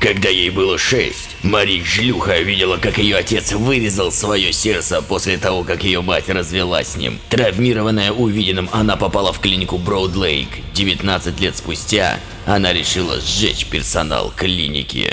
Когда ей было шесть, Мари Шлюха видела, как ее отец вырезал свое сердце после того, как ее мать развелась с ним. Травмированная увиденным, она попала в клинику Броуд-Лейк. 19 лет спустя она решила сжечь персонал клиники.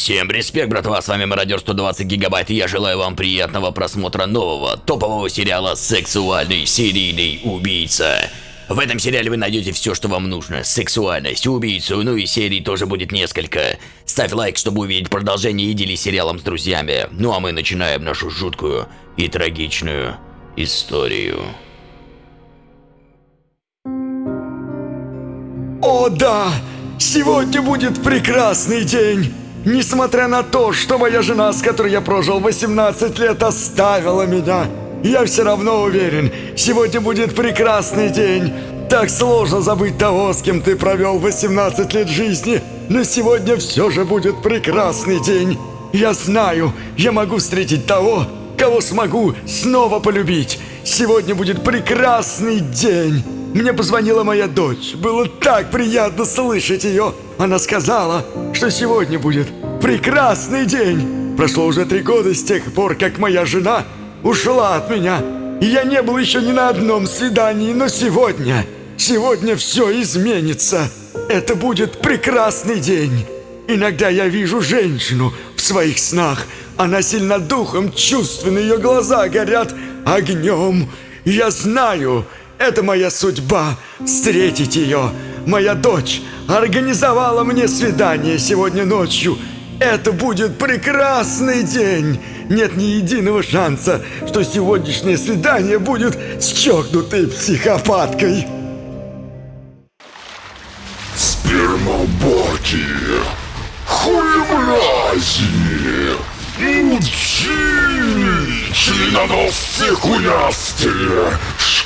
Всем респект, братва, с вами Мародер 120 Гигабайт, и я желаю вам приятного просмотра нового топового сериала «Сексуальный серийный убийца». В этом сериале вы найдете все, что вам нужно. Сексуальность, убийцу, ну и серий тоже будет несколько. Ставь лайк, чтобы увидеть продолжение и делись сериалом с друзьями. Ну а мы начинаем нашу жуткую и трагичную историю. О да! Сегодня будет прекрасный день! Несмотря на то, что моя жена, с которой я прожил 18 лет, оставила меня, я все равно уверен, сегодня будет прекрасный день. Так сложно забыть того, с кем ты провел 18 лет жизни, но сегодня все же будет прекрасный день. Я знаю, я могу встретить того, кого смогу снова полюбить. Сегодня будет прекрасный день. Мне позвонила моя дочь. Было так приятно слышать ее. Она сказала, что сегодня будет прекрасный день. Прошло уже три года с тех пор, как моя жена ушла от меня. И я не был еще ни на одном свидании, но сегодня, сегодня все изменится. Это будет прекрасный день. Иногда я вижу женщину в своих снах. Она сильна духом, чувственно, ее глаза горят огнем. Я знаю, это моя судьба – встретить ее. Моя дочь организовала мне свидание сегодня ночью. Это будет прекрасный день. Нет ни единого шанса, что сегодняшнее свидание будет с чокнутой психопаткой. Спермобоки, хуемрази, мудчи, членоносцы хуястые,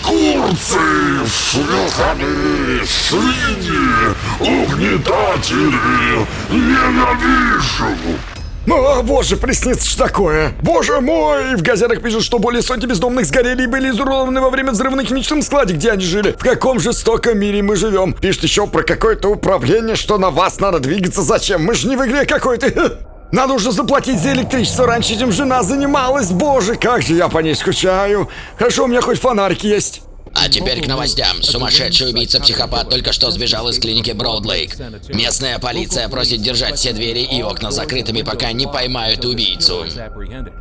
шкурцы, шлюханы, свиньи, угнетатели, ненавижу. О, боже, приснится ж такое! Боже мой! В газетах пишут, что более сотни бездомных сгорели и были изуродованы во время взрыва на химическом складе, где они жили. В каком жестоком мире мы живем? Пишет еще про какое-то управление, что на вас надо двигаться. Зачем? Мы же не в игре какой-то. Надо уже заплатить за электричество. Раньше этим жена занималась. Боже, как же я по ней скучаю. Хорошо, у меня хоть фонарик есть. А теперь к новостям. Сумасшедший убийца-психопат только что сбежал из клиники Броудлейк. Местная полиция просит держать все двери и окна закрытыми, пока не поймают убийцу.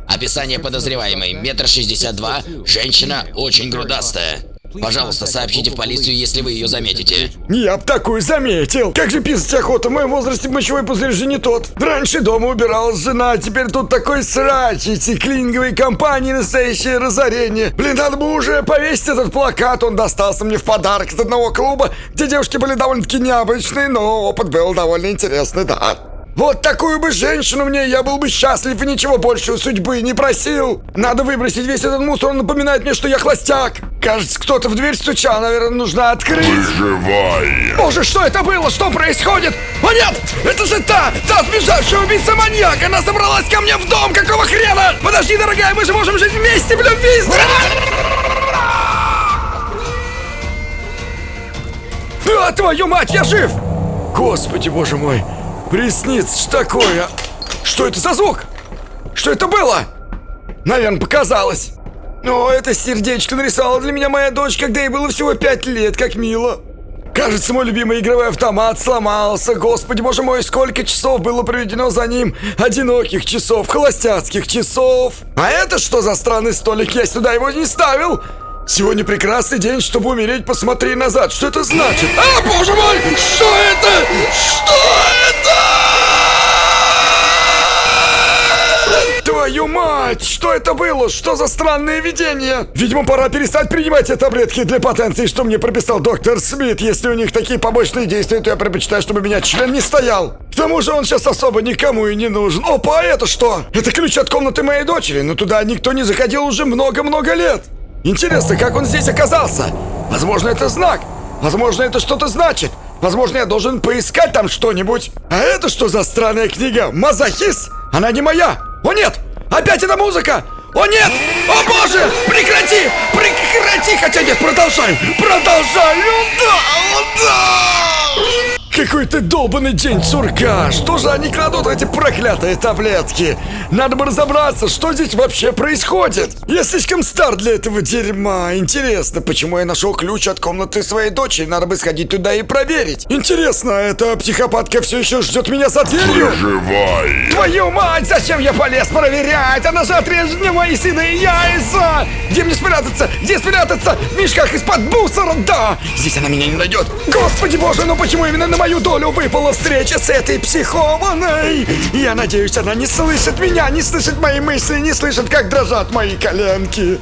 Описание подозреваемой. Метр шестьдесят два. Женщина очень грудастая. Пожалуйста, сообщите в полицию, если вы ее заметите. Я б такую заметил. Как же писать охота? В моем возрасте мочевой пузырь же не тот. Раньше дома убиралась жена, а теперь тут такой срач. Эти клининговые компании настоящее разорение. Блин, надо бы уже повесить этот плакат. Он достался мне в подарок от одного клуба, где девушки были довольно-таки необычные, но опыт был довольно интересный, да. Вот такую бы женщину мне, я был бы счастлив и ничего больше у судьбы не просил. Надо выбросить весь этот мусор, он напоминает мне, что я холостяк. Кажется, кто-то в дверь стучал, наверное, нужно открыть. Выживай. Боже, что это было? Что происходит? О нет! Это же та! Та сбежавшая убийца-маньяк! Она забралась ко мне в дом! Какого хрена? Подожди, дорогая, мы же можем жить вместе в любви! А, твою мать, я жив! Господи, боже мой! Приснится ж такое! Что это за звук? Что это было? Наверное, показалось. О, это сердечко нарисовала для меня моя дочь, когда ей было всего пять лет, как мило. Кажется, мой любимый игровой автомат сломался. Господи, боже мой, сколько часов было проведено за ним. Одиноких часов, холостяцких часов. А это что за странный столик? Я сюда его не ставил. Сегодня прекрасный день, чтобы умереть. Посмотри назад. Что это значит? А, боже мой! Что это? Что это? Твою мать! Что это было? Что за странное видение? Видимо, пора перестать принимать эти таблетки для потенции, что мне прописал доктор Смит. Если у них такие побочные действия, то я предпочитаю, чтобы меня член не стоял. К тому же он сейчас особо никому и не нужен. Опа, это что? Это ключ от комнаты моей дочери, но туда никто не заходил уже много-много лет. Интересно, как он здесь оказался? Возможно, это знак. Возможно, это что-то значит. Возможно, я должен поискать там что-нибудь. А это что за странная книга? Мазохист? Она не моя. О нет! Опять эта музыка! О нет! О боже! Прекрати! Прекрати! Хотя нет! Продолжай! О, да! Какой ты долбанный день сурка! Что же они кладут эти проклятые таблетки? Надо бы разобраться, что здесь вообще происходит. Я слишком стар для этого дерьма. Интересно, почему я нашел ключ от комнаты своей дочери? Надо бы сходить туда и проверить. Интересно, эта психопатка все еще ждет меня за дверью? Живай! Твою мать, зачем я полез проверять? Она же отрежет мне мои сыны яйца! Где мне спрятаться? Где спрятаться? В мешках из-под мусора, да! Здесь она меня не найдет. Господи боже, ну почему именно на мою долю выпала встреча с этой психованной? Я надеюсь, она не слышит меня, не слышит мои мысли, не слышит, как дрожат мои коленки.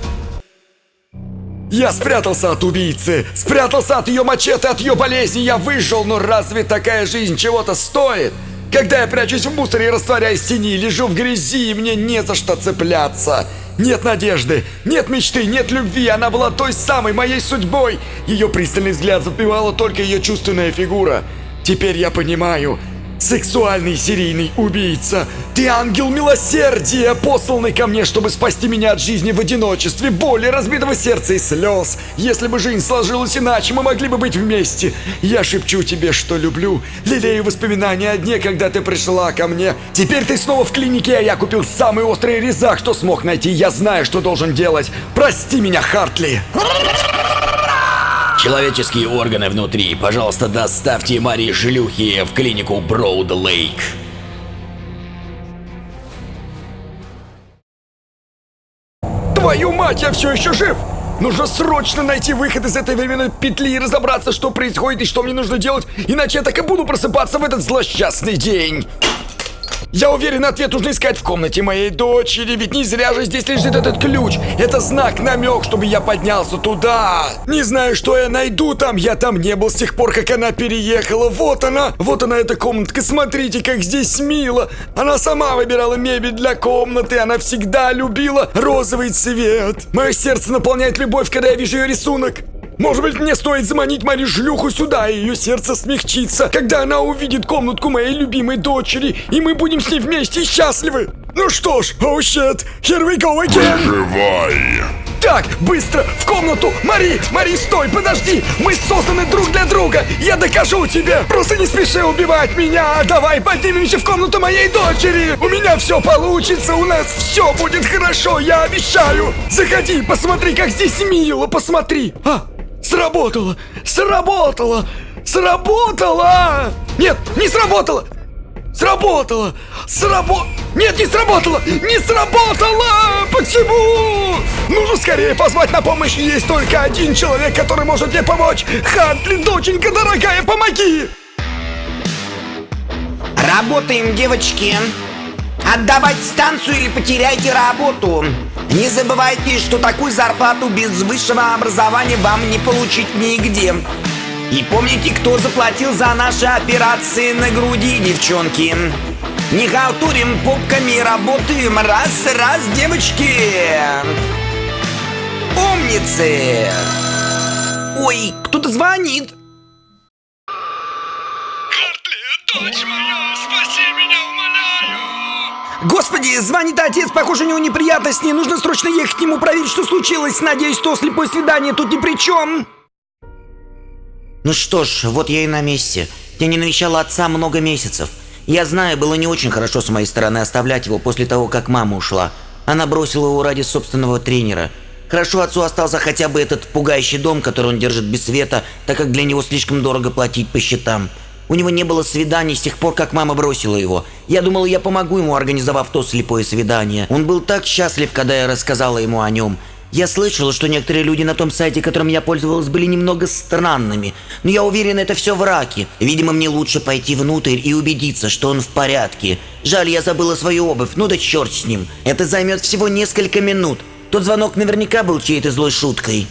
Я спрятался от убийцы, спрятался от ее мачете, от ее болезни, я выжил, но разве такая жизнь чего-то стоит? Когда я прячусь в мусоре и растворяюсь в тени, лежу в грязи, и мне не за что цепляться. Нет надежды, нет мечты, нет любви, она была той самой моей судьбой. Ее пристальный взгляд запивала только ее чувственная фигура. Теперь я понимаю, Сексуальный серийный убийца! Ты ангел милосердия, посланный ко мне, чтобы спасти меня от жизни в одиночестве, боли, разбитого сердца и слез. Если бы жизнь сложилась иначе, мы могли бы быть вместе. Я шепчу тебе, что люблю, лелею воспоминания о дне, когда ты пришла ко мне. Теперь ты снова в клинике, а я купил самый острый резак, что смог найти. Я знаю, что должен делать. Прости меня, Хартли. Человеческие органы внутри, пожалуйста, доставьте Марии шлюхи в клинику Броуд Лейк. Твою мать, я все еще жив! Нужно срочно найти выход из этой временной петли и разобраться, что происходит и что мне нужно делать, иначе я так и буду просыпаться в этот злосчастный день. Я уверен, ответ нужно искать в комнате моей дочери, ведь не зря же здесь лежит этот ключ. Это знак, намек, чтобы я поднялся туда. Не знаю, что я найду там, я там не был с тех пор, как она переехала. Вот она, вот она эта комнатка, смотрите, как здесь мило. Она сама выбирала мебель для комнаты, она всегда любила розовый цвет. Мое сердце наполняет любовь, когда я вижу ее рисунок. Может быть, мне стоит заманить Мари шлюху сюда, и ее сердце смягчится, когда она увидит комнатку моей любимой дочери, и мы будем с ней вместе счастливы. Ну что ж, oh shit, here we go again. Живай! Так, быстро, в комнату! Мари, Мари, стой, подожди! Мы созданы друг для друга! Я докажу тебе! Просто не спеши убивать меня! Давай поднимемся в комнату моей дочери! У меня все получится, у нас все будет хорошо, я обещаю! Заходи, посмотри, как здесь мило, посмотри! А, сработало! Сработало! Сработало! Нет, не сработало! Сработало! Срабо... Нет, не сработало! Не сработало! Почему? Нужно скорее позвать на помощь. Есть только один человек, который может мне помочь. Хантли, доченька дорогая, помоги! Работаем, девочки. Отдавать станцию или потеряйте работу. Не забывайте, что такую зарплату без высшего образования вам не получить нигде. И помните, кто заплатил за наши операции на груди, девчонки. Не халтурим попками, работаем раз-раз, девочки. Умницы. Ой, кто-то звонит. Господи, звонит отец, похоже, у него неприятности. Нужно срочно ехать к нему проверить, что случилось. Надеюсь, что слепое свидание тут ни при чем. Ну что ж, вот я и на месте. Я не навещала отца много месяцев. Я знаю, было не очень хорошо с моей стороны оставлять его после того, как мама ушла. Она бросила его ради собственного тренера. Хорошо отцу остался хотя бы этот пугающий дом, который он держит без света, так как для него слишком дорого платить по счетам. У него не было свиданий с тех пор, как мама бросила его. Я думал, я помогу ему, организовав то слепое свидание. Он был так счастлив, когда я рассказала ему о нем. Я слышала, что некоторые люди на том сайте, которым я пользовалась, были немного странными. Но я уверен, это все враки. Видимо, мне лучше пойти внутрь и убедиться, что он в порядке. Жаль, я забыла свою обувь. Ну да черт с ним. Это займет всего несколько минут. Тот звонок наверняка был чьей-то злой шуткой.